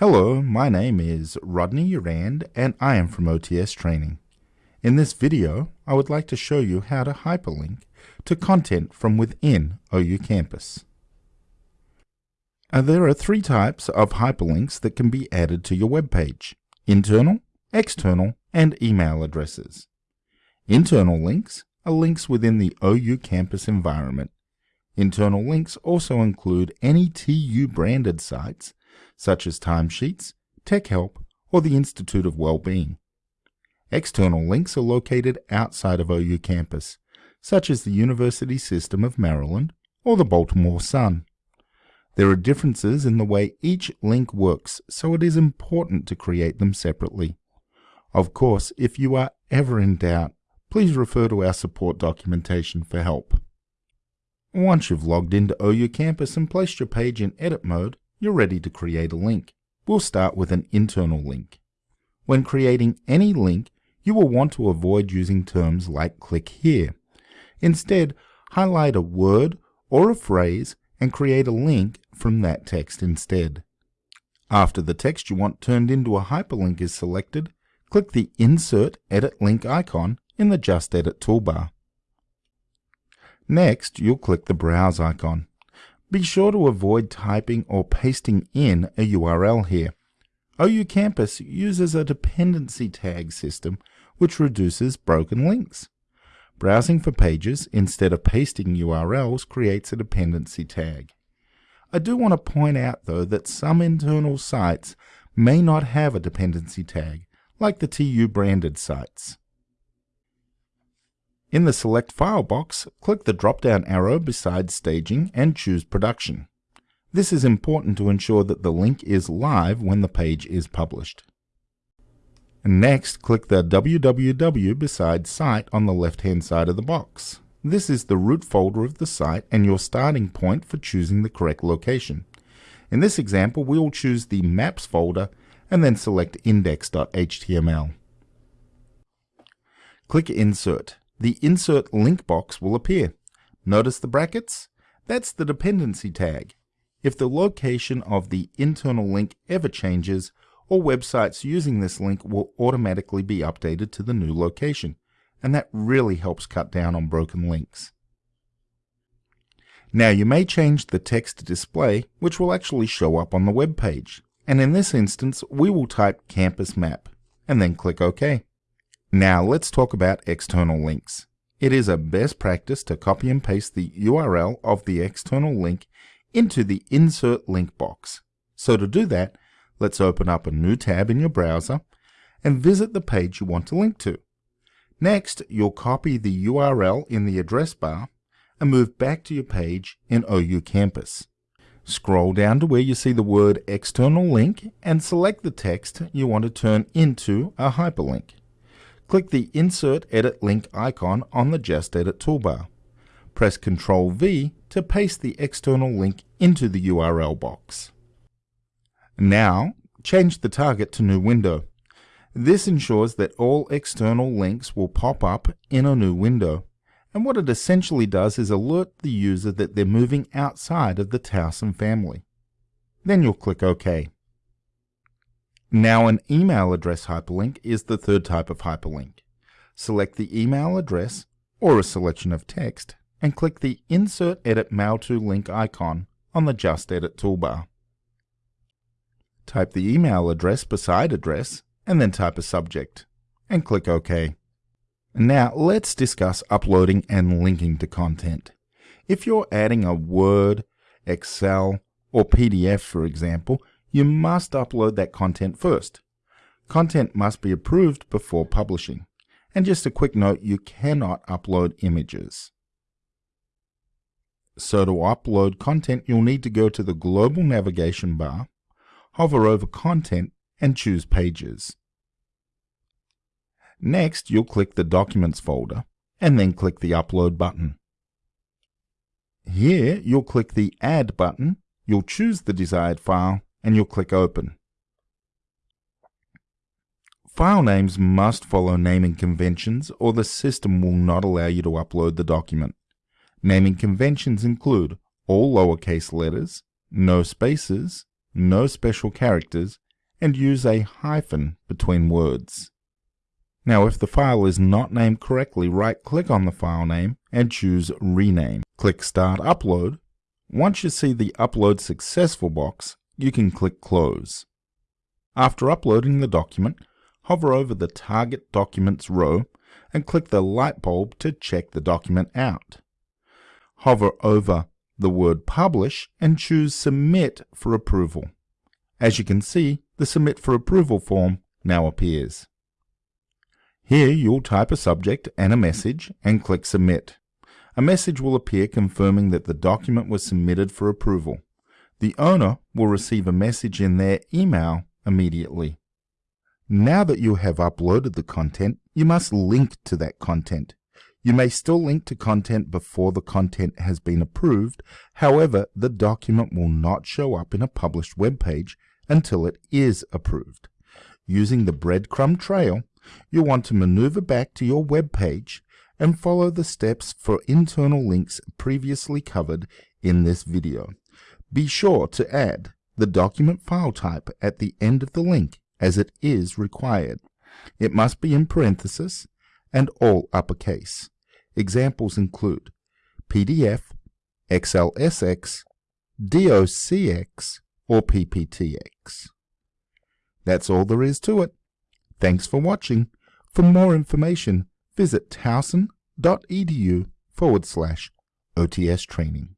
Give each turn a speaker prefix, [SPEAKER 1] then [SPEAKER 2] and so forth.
[SPEAKER 1] Hello, my name is Rodney Rand and I am from OTS Training. In this video, I would like to show you how to hyperlink to content from within OU Campus. Uh, there are three types of hyperlinks that can be added to your web page: internal, external, and email addresses. Internal links are links within the OU Campus environment Internal links also include any TU branded sites, such as timesheets, Tech Help, or the Institute of Wellbeing. External links are located outside of OU campus, such as the University System of Maryland or the Baltimore Sun. There are differences in the way each link works, so it is important to create them separately. Of course, if you are ever in doubt, please refer to our support documentation for help. Once you've logged into OU Campus and placed your page in edit mode, you're ready to create a link. We'll start with an internal link. When creating any link, you will want to avoid using terms like click here. Instead, highlight a word or a phrase and create a link from that text instead. After the text you want turned into a hyperlink is selected, click the Insert Edit Link icon in the Just Edit toolbar. Next, you'll click the Browse icon. Be sure to avoid typing or pasting in a URL here. OU Campus uses a dependency tag system which reduces broken links. Browsing for pages instead of pasting URLs creates a dependency tag. I do want to point out though that some internal sites may not have a dependency tag, like the TU branded sites. In the Select File box, click the drop-down arrow beside Staging and choose Production. This is important to ensure that the link is live when the page is published. Next, click the www beside Site on the left-hand side of the box. This is the root folder of the site and your starting point for choosing the correct location. In this example, we will choose the Maps folder and then select index.html. Click Insert the Insert Link box will appear. Notice the brackets? That's the dependency tag. If the location of the internal link ever changes, all websites using this link will automatically be updated to the new location, and that really helps cut down on broken links. Now you may change the text to display, which will actually show up on the web page. And in this instance, we will type campus map, and then click OK. Now let's talk about external links. It is a best practice to copy and paste the URL of the external link into the Insert Link box. So to do that, let's open up a new tab in your browser and visit the page you want to link to. Next, you'll copy the URL in the address bar and move back to your page in OU Campus. Scroll down to where you see the word External Link and select the text you want to turn into a hyperlink. Click the Insert Edit Link icon on the Just Edit toolbar. Press Ctrl V to paste the external link into the URL box. Now, change the target to New Window. This ensures that all external links will pop up in a new window. And what it essentially does is alert the user that they're moving outside of the Towson family. Then you'll click OK. Now an email address hyperlink is the third type of hyperlink. Select the email address or a selection of text and click the Insert Edit Mail to link icon on the Just Edit toolbar. Type the email address beside address and then type a subject and click OK. Now let's discuss uploading and linking to content. If you're adding a Word, Excel, or PDF for example, you must upload that content first. Content must be approved before publishing. And just a quick note, you cannot upload images. So to upload content, you'll need to go to the global navigation bar, hover over content, and choose pages. Next, you'll click the Documents folder, and then click the Upload button. Here, you'll click the Add button, you'll choose the desired file, and you'll click Open. File names must follow naming conventions or the system will not allow you to upload the document. Naming conventions include all lowercase letters, no spaces, no special characters, and use a hyphen between words. Now if the file is not named correctly, right-click on the file name and choose Rename. Click Start Upload. Once you see the Upload Successful box, you can click Close. After uploading the document, hover over the Target Documents row and click the light bulb to check the document out. Hover over the word Publish and choose Submit for approval. As you can see, the Submit for Approval form now appears. Here you'll type a subject and a message and click Submit. A message will appear confirming that the document was submitted for approval. The owner will receive a message in their email immediately. Now that you have uploaded the content, you must link to that content. You may still link to content before the content has been approved, however, the document will not show up in a published web page until it is approved. Using the breadcrumb trail, you'll want to maneuver back to your web page and follow the steps for internal links previously covered in this video. Be sure to add the document file type at the end of the link as it is required. It must be in parentheses and all uppercase. Examples include PDF, XLSX, DOCX, or PPTX. That's all there is to it. Thanks for watching. For more information, visit towson.edu forward slash OTS training.